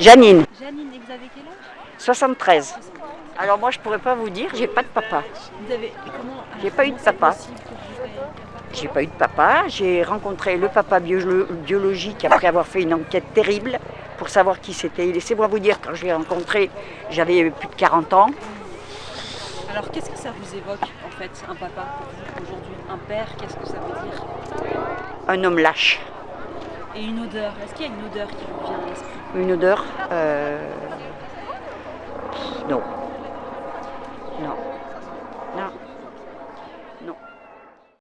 Janine, Janine, et vous avez quel âge? 73. Alors moi je pourrais pas vous dire, j'ai pas de papa. Vous avez. comment J'ai pas eu de papa. J'ai pas eu de papa. J'ai rencontré le papa biolo- biologique après avoir fait une enquête terrible pour savoir qui c'était. Laissez-moi vous dire, quand je l'ai rencontré, j'avais plus de 40 ans. Alors qu'est-ce que ça vous évoque en fait, un papa pour vous aujourd'hui? Un père, qu'est-ce que ça veut dire? Un homme lâche. Et une odeur, est-ce qu'il y a une odeur qui vous vient à l'esprit? une odeur. Euh, non. Non. Non. Non.